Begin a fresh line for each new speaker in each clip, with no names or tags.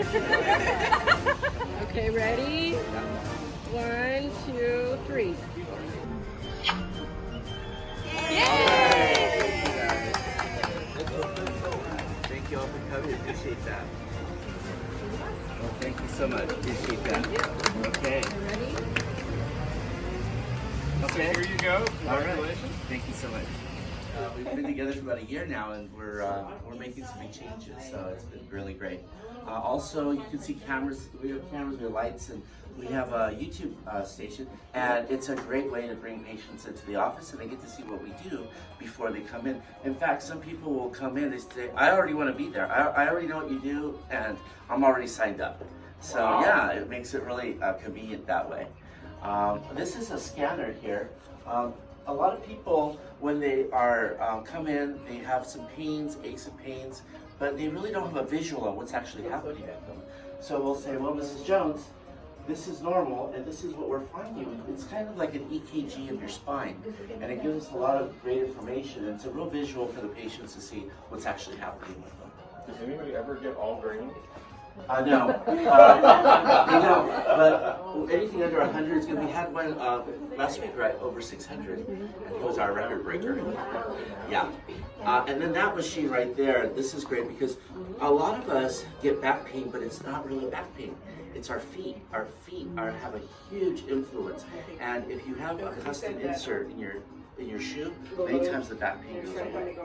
okay, ready? One, two, three. Yay!
Thank you all for coming. Appreciate that. Well, thank you so much. Appreciate that. Okay.
Ready?
Okay.
Here you go.
All right.
Congratulations.
Thank you so much. Uh, we've been together for about a year now, and we're uh, we're making some big changes. So it's been really great. Uh, also, you can see cameras. We have cameras, we have lights, and we have a YouTube uh, station. And it's a great way to bring patients into the office, and they get to see what we do before they come in. In fact, some people will come in. They say, "I already want to be there. I, I already know what you do, and I'm already signed up." So
Wow.
yeah, it makes it really uh, convenient that way. Um, this is a scanner here. Um, a lot of people, when they are um, come in, they have some pains, aches and pains, but they really don't have a visual on what's actually happening with them. So we'll say, well, Mrs. Jones, this is normal, and this is what we're finding. It's kind of like an EKG of your spine, and it gives us a lot of great information. And it's a real visual for the patients to see what's actually happening with them.
Does anybody ever get all green?
Uh, no, uh, you know, but anything under 100 is going to be. Had one uh, last week, right, over 600, and he was our record breaker. Yeah, uh, and then that machine right there. This is great because a lot of us get back pain, but it's not really back pain. It's our feet. Our feet are have a huge influence, and if you have a custom insert in your in your shoe, many times the back pain goes away.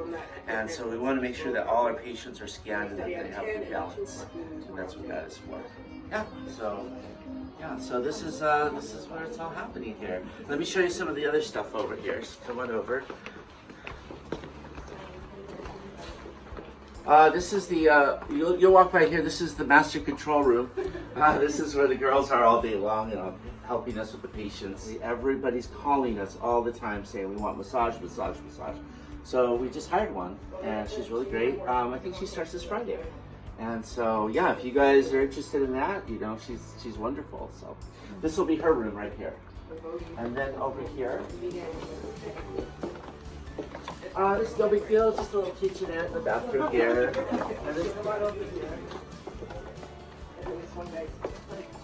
And so we want to make sure that all our patients are scanned and that they have good balance. And that's what that is for. Yeah. So yeah, so this is uh, this is where it's all happening here. Let me show you some of the other stuff over here. So come on over. Uh, this is the, uh, you'll, you'll walk by here, this is the master control room. Uh, this is where the girls are all day long, you know, helping us with the patients. Everybody's calling us all the time saying we want massage, massage, massage. So we just hired one, and she's really great. Um, I think she starts this Friday. And so, yeah, if you guys are interested in that, you know, she's she's wonderful. So this will be her room right here. And then over here, uh, this is no big deal, it's just a little kitchenette, the bathroom here. This.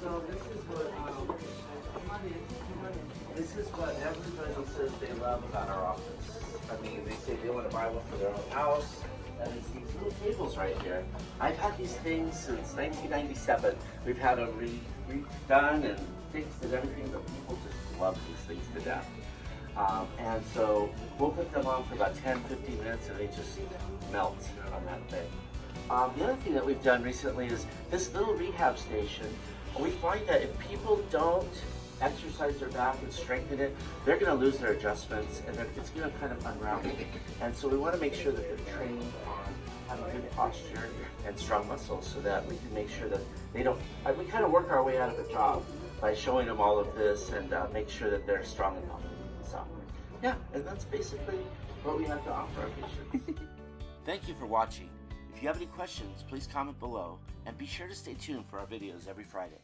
So this is what, um, this is what everybody says they love about our office. I mean, they say they want to buy one for their own house. And it's these little tables right here. I've had these things since 1997. We've had them re redone and fixed and everything, but people just love these things to death. Um, and so we'll put them on for about 10, 15 minutes and they just melt on that thing. Um, the other thing that we've done recently is this little rehab station. We find that if people don't exercise their back and strengthen it, they're going to lose their adjustments and it's going to kind of unravel. And so we want to make sure that they're trained on having good posture and strong muscles so that we can make sure that they don't, we kind of work our way out of a job by showing them all of this and uh, make sure that they're strong enough. So, yeah, and that's basically what we have to offer our patients. Thank you for watching. If you have any questions, please comment below and be sure to stay tuned for our videos every Friday.